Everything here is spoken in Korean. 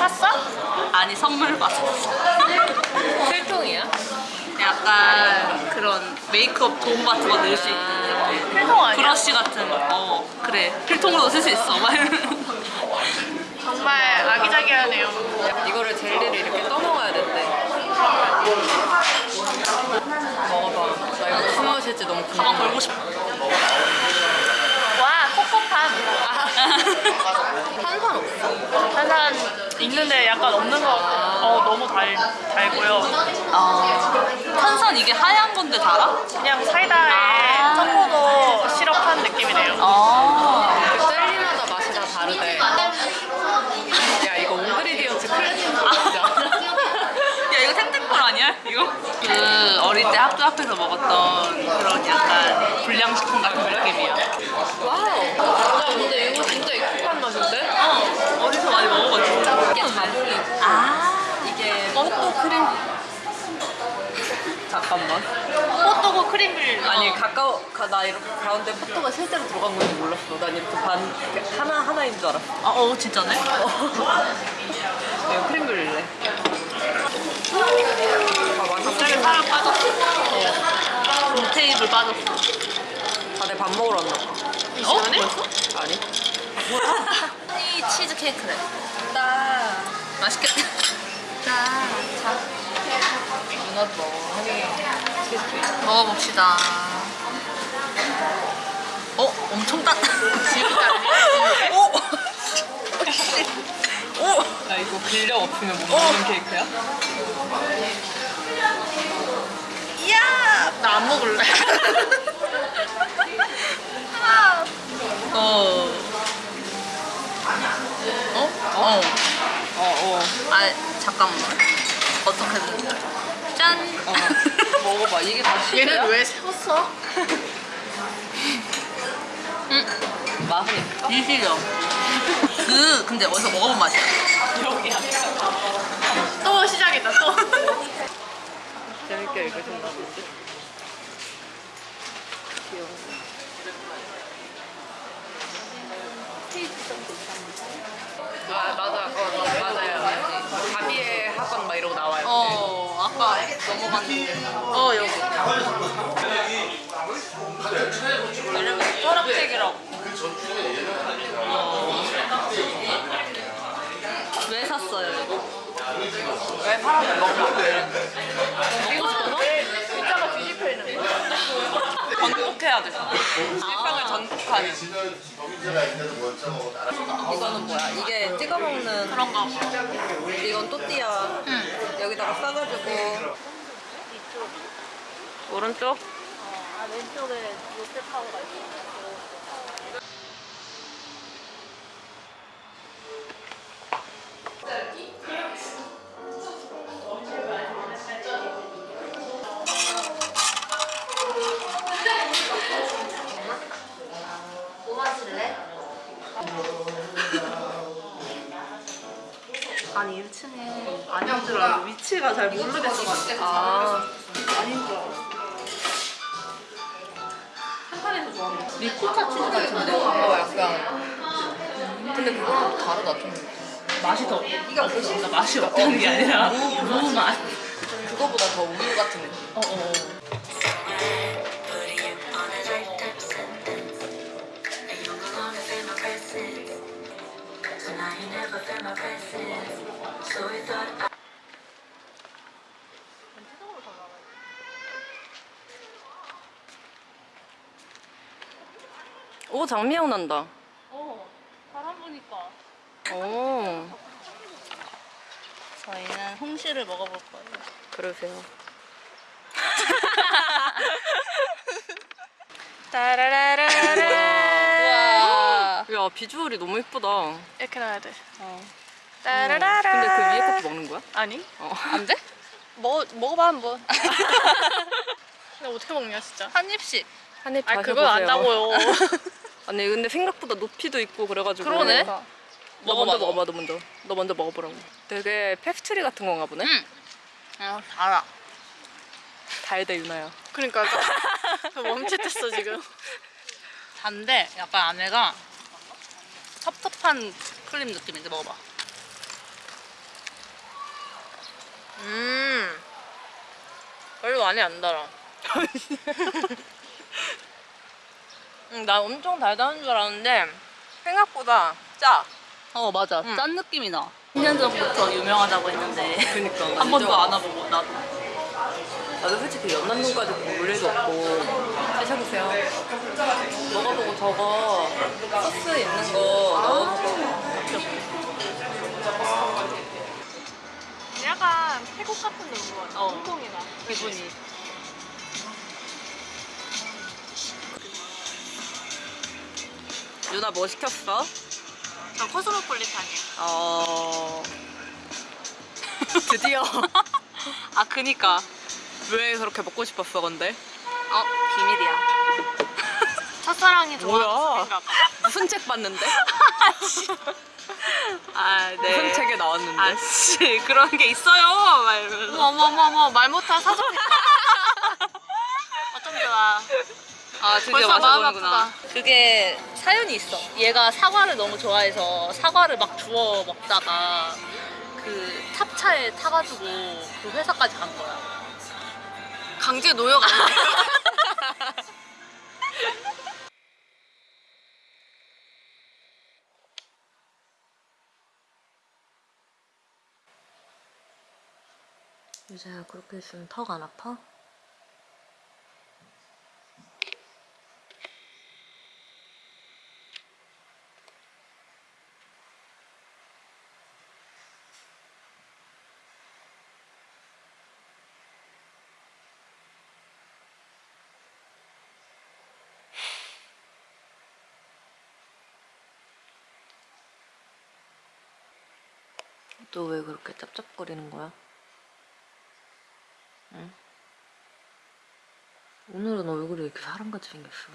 샀어? 아니 선물 받았어. 필통이야? 약간 그런 메이크업 도움 같은 거 넣을 수 있는 필통 아니야? 브러쉬 같은 거. 어 그래 필통으로도 쓸 수 있어. 정말 아기자기하네요. 이거를 젤리를 이렇게 떠먹어야 된대. 먹어봐. 나 이거 무슨 맛일지 너무 가방 궁금해. 걸고 싶어. 와 코코팜. 탄산 없어. 탄산 있는데 약간 없는 거 같아. 어 너무 달 달고요. 아 탄산 이게 하얀 건데 달아? 그냥 사이다에 아. 초코도 시럽한 느낌이네요. 아. 그 젤리마다 맛이 다 다르대. 야 이거 옹그리디언트 클래식 맛이야. 야 이거 탱탱볼 아니야? 이거? 그 어릴 때 학교 앞에서 먹었던 그런 약간 불량식품 같은 느낌이야. wow. 야 근데 이거 진짜 익숙한 맛인데? 어 어디서 많이 먹어봤지? 이게 자몽이고 아 이게 포도 크림. 잠깐만. 호떡고 크림 을 아니 가까워 가, 나 이렇게 가운데 포도가 실제로 들어간 건지 몰랐어. 난 이렇게 반 이렇게 하나 하나인 줄 알았어. 아, 어 진짜네? 이거 crème brûlée. 아 완전 갑자기 살을 빠졌어. 어. 테이블 빠졌어. 다들 밥 먹으러 왔나 봐. 이 시간에? 아니? 이 치즈 케이크래. 나 맛있겠다. 누나도 먹어. 하니 먹어봅시다. 어? 엄청 따. 지금도 아니야? 오! 오! 나 이거 근력 없으면 못 먹는 케이크야? 이야! 나 안 먹을래. 어. 어? 잠깐만. 어떻게 먹어? 짠! 어. 먹어봐. 이게 다 얘는? 왜 세웠어? 맛은 이시죠? 그, 근데 어디서 먹어본 맛이야? 여기 아니야. 또 시작이다 또. 재밌게 읽으셨나 본데? 귀여워. 아 맞아, 그거 맞아요. 학원 막 이러고 나와요. 어, 아까 넘어갔는데. 어, 여기. 이름이 쪼락책이라고. 어. 왜 샀어요, 이거? 왜 먹어? 뒤집혀 있는 거. 전국해야 돼. 일상을 전국하는. 이거는 뭐야? 이게 찍어 먹는 그런가 봐. 이건 또띠아. 응. 여기다가 싸가지고 오른쪽 아 왼쪽에 롯데타워가 있어. 아니 1층에 아닌 줄 알고 위치가 잘 모르겠어가지고 아. 아닌 줄 알았어 한판에서 좋아하는 거 리코타 치즈 같은데? 어 약간. 근데 그거랑 또 다르다 좀. 맛이 더 이게 그러니까 맛이 없다는 게 아니라 무맛. 그거보다 더 우유 같은 느낌. 어어 Putting you 오 장미향 난다. 어 바람 보니까. 오. 저희는 홍시를 먹어볼 거예요. 그러세요. 따라라라라. 야 비주얼이 너무 예쁘다 이렇게 놔야 돼. 어. 따라라라. 근데 그 위에 것도 먹는 거야? 아니? 어. 안 돼? 먹 먹어봐 한번. 근데 어떻게 먹냐 진짜. 한 입씩 한 입 아 그건 안다고요. 아니 근데 생각보다 높이도 있고 그래가지고 그러네. 너 먹어봐, 먼저 먹어봐 너 먼저 너 먼저 먹어보라고 되게 페스트리 같은 건가 보네 응. 어 달아 달대 유나야 그러니까 나 멈칫했어 지금. 단데 약간 안에가 텁텁한 크림 느낌인데 먹어봐 음. 별로 많이 안 달아. 음, 나 엄청 달달한 줄 알았는데 생각보다 짜. 어 맞아 응. 짠 느낌이 나 10년 전부터 유명하다고 했는데 그니까. 한 번도 안 와보고 나도 나도 솔직히 연남동까지 볼 일도 없고 드셔보세요 먹어보고 저거 소스 있는 거 넣어서 약간 태국 같은 느낌 같아. 어. 홍콩이나. 기분이 유나 뭐 시켰어? 저 코스모폴리탄이야. 어... 드디어 아 그니까 왜 그렇게 먹고 싶었어 근데? 어 비밀이야 첫사랑이? 좋아하는 가 봐. 무슨 책 봤는데? 아 네 무슨 책에 나왔는데? 아 씨 그런 게 있어요 막 이러면서 어머머머 말 못할 사전. 어쩜 좋아. 아 드디어 마셔보는구나 그게 사연이 있어 얘가 사과를 너무 좋아해서 사과를 막 주워 먹다가 그 탑차에 타가지고 그 회사까지 간 거야 강제 노역 아니야? 유자야 그렇게 있으면 턱 안 아파? 너 왜 그렇게 짭짭거리는 거야? 응? 오늘은 얼굴이 왜 이렇게 사람같이 생겼어?